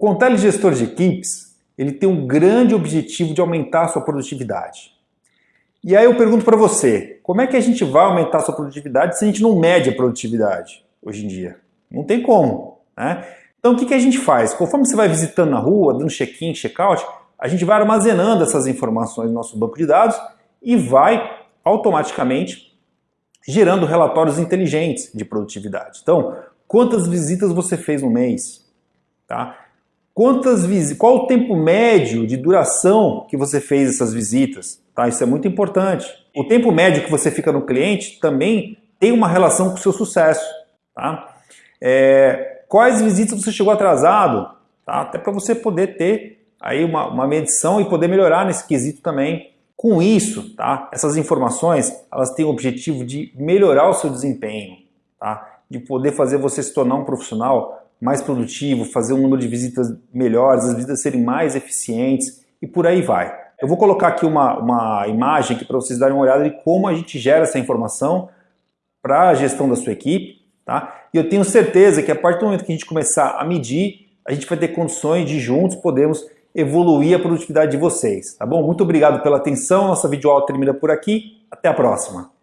Contele Gestor de Equipes, ele tem um grande objetivo de aumentar a sua produtividade. E aí eu pergunto para você, como é que a gente vai aumentar a sua produtividade se a gente não mede a produtividade hoje em dia? Não tem como, né? Então o que, que a gente faz? Conforme você vai visitando na rua, dando check-in, check-out, a gente vai armazenando essas informações no nosso banco de dados e vai automaticamente gerando relatórios inteligentes de produtividade. Então, quantas visitas você fez no mês? Tá? Quantas? Qual o tempo médio de duração que você fez essas visitas? Tá? Isso é muito importante. O tempo médio que você fica no cliente também tem uma relação com o seu sucesso. Tá? É, quais visitas você chegou atrasado? Tá? Até para você poder ter aí uma, uma medição e poder melhorar nesse quesito também. Com isso, tá? essas informações elas têm o objetivo de melhorar o seu desempenho, tá? de poder fazer você se tornar um profissional mais produtivo, fazer um número de visitas melhores, as visitas serem mais eficientes e por aí vai. Eu vou colocar aqui uma, uma imagem para vocês darem uma olhada de como a gente gera essa informação para a gestão da sua equipe. Tá? E eu tenho certeza que a partir do momento que a gente começar a medir, a gente vai ter condições de juntos podermos evoluir a produtividade de vocês. Tá bom? Muito obrigado pela atenção. Nossa videoaula termina por aqui. Até a próxima.